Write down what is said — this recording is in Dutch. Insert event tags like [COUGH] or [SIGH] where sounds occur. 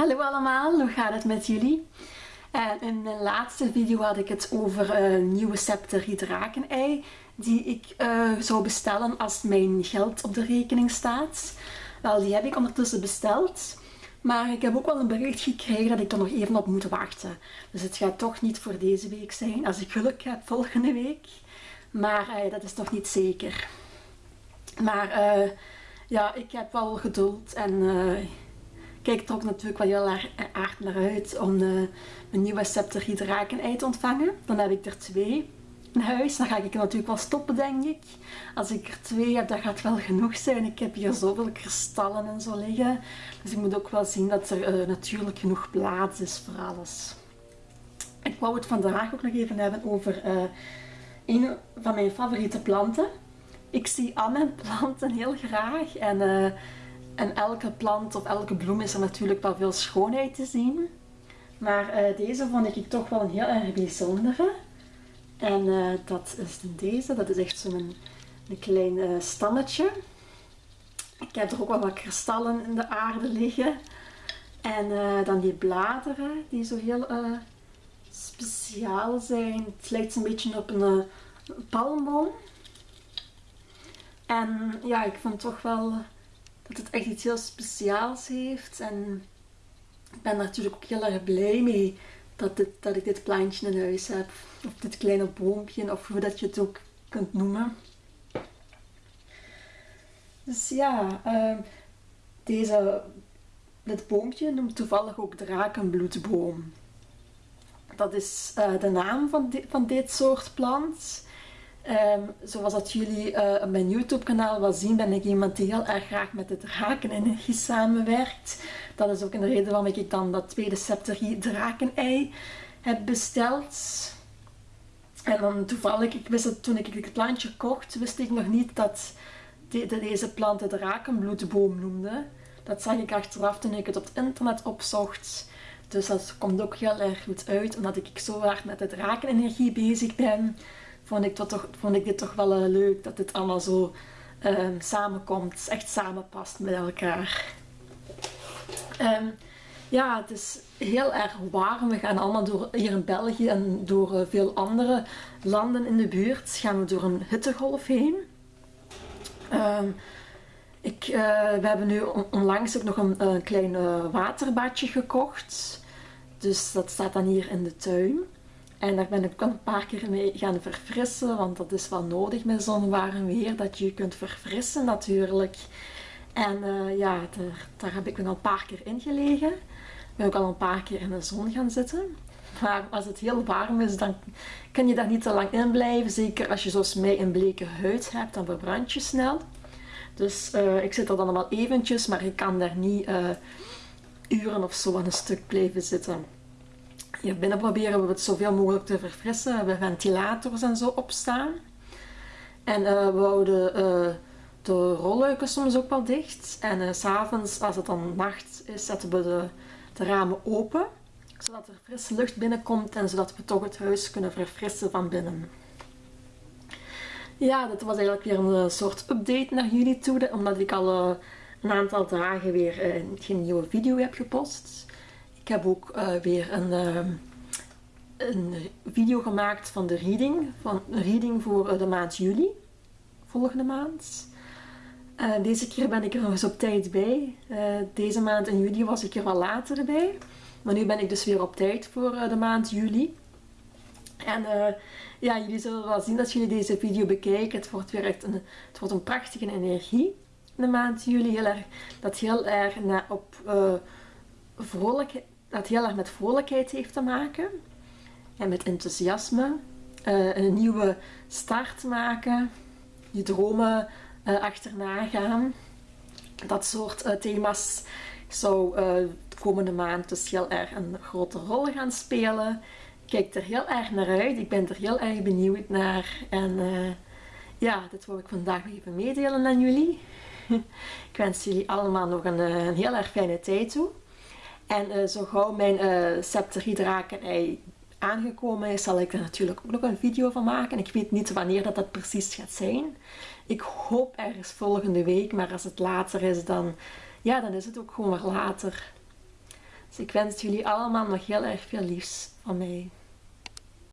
Hallo allemaal, hoe gaat het met jullie? En in mijn laatste video had ik het over een nieuwe Scepter drakenei die ik uh, zou bestellen als mijn geld op de rekening staat. Wel, die heb ik ondertussen besteld. Maar ik heb ook wel een bericht gekregen dat ik er nog even op moet wachten. Dus het gaat toch niet voor deze week zijn. Als ik geluk heb, volgende week. Maar dat is nog niet zeker. Maar ja, ik heb wel geduld en kijk er ook natuurlijk wel heel erg naar uit om de, mijn nieuwe Scepter Drakenei te ontvangen. Dan heb ik er twee in huis. Dan ga ik natuurlijk wel stoppen, denk ik. Als ik er twee heb, dat gaat wel genoeg zijn. Ik heb hier zoveel kristallen en zo liggen. Dus ik moet ook wel zien dat er uh, natuurlijk genoeg plaats is voor alles. Ik wou het vandaag ook nog even hebben over uh, een van mijn favoriete planten. Ik zie al mijn planten heel graag. En en elke plant of elke bloem is er natuurlijk wel veel schoonheid te zien. Maar uh, deze vond ik toch wel een heel erg bijzondere. En uh, dat is deze. Dat is echt zo'n een, klein uh, stammetje. Ik heb er ook wel wat kristallen in de aarde liggen. En dan die bladeren die zo heel speciaal zijn. Het lijkt een beetje op een palmboom. En ja, ik vind toch wel dat het echt iets heel speciaals heeft. En ik ben natuurlijk ook heel erg blij mee dat, dat ik dit plantje in huis heb. Of dit kleine boompje, of hoe dat je het ook kunt noemen. Dus ja, uh, deze, dit boompje noemt toevallig ook drakenbloedboom. Dat is uh, de naam van, van dit soort plant. Um, zoals dat jullie uh, op mijn YouTube kanaal wel zien, ben ik iemand die heel erg graag met de drakenenergie samenwerkt. Dat is ook een reden waarom ik dan dat tweede Septerie drakenei heb besteld. En dan toevallig, ik wist het, toen ik het plantje kocht, wist ik nog niet dat de, de, deze plant de drakenbloedboom noemde. Dat zag ik achteraf toen ik het op het internet opzocht. Dus dat komt ook heel erg goed uit, omdat ik zo hard met de drakenenergie bezig ben vond ik, toch, vond ik dit toch wel uh, leuk dat dit allemaal zo um, samenkomt, echt samenpast met elkaar. Um, ja, het is heel erg warm. We gaan allemaal door, hier in België en door uh, veel andere landen in de buurt gaan we door een hittegolf heen. Um, ik, uh, we hebben nu onlangs ook nog een, een klein waterbadje gekocht. Dus dat staat dan hier in de tuin. En daar ben ik ook een paar keer mee gaan verfrissen, want dat is wel nodig met zo'n warm weer, dat je kunt verfrissen natuurlijk. En uh, ja, daar, daar, heb ik nog een paar keer in gelegen. Ben ook al een paar keer in de zon gaan zitten. Maar als het heel warm is, dan kan je daar niet te lang in blijven. Zeker als je zoals mij een bleke huid hebt, dan verbrand je snel. Dus uh, ik zit er dan allemaal eventjes, maar ik kan daar niet uh, uren of zo aan een stuk blijven zitten. Binnen proberen we het zoveel mogelijk te verfrissen. We hebben ventilators en zo opstaan. En uh, we houden uh, de rolluiken soms ook wel dicht. En uh, s'avonds, als het dan nacht is, zetten we de, de, ramen open. Zodat er frisse lucht binnenkomt en zodat we toch het huis kunnen verfrissen van binnen. Ja, dit was eigenlijk weer een soort update naar jullie toe. Omdat ik al een aantal dagen weer geen nieuwe video heb gepost. Heb ook uh, weer een, uh, een video gemaakt van de reading. Van een reading voor uh, de maand juli. Volgende maand. deze keer ben ik er nog eens op tijd bij. deze maand in juli was ik er wel later bij. Maar nu ben ik dus weer op tijd voor de maand juli. En ja, jullie zullen wel zien als jullie deze video bekijken. Het wordt weer echt een, het wordt een prachtige energie de maand juli. Heel erg, dat heel erg na, op vrolijkheid, dat heel erg met vrolijkheid heeft te maken. En met enthousiasme. Uh, een nieuwe start maken. Je dromen uh, achterna gaan. Dat soort uh, thema's zou de komende maand dus heel erg een grote rol gaan spelen. Ik kijk er heel erg naar uit. Ik ben er heel erg benieuwd naar. En ja, dit wil ik vandaag even meedelen aan jullie. [LAUGHS] ik wens jullie allemaal nog een heel erg fijne tijd toe. En uh, zo gauw mijn eh, septerhydrakenei aangekomen is, zal ik er natuurlijk ook nog een video van maken. Ik weet niet wanneer dat, dat precies gaat zijn. Ik hoop ergens volgende week, maar als het later is, dan, ja, dan is het ook gewoon weer later. Dus ik wens jullie allemaal nog heel erg veel liefs van mij.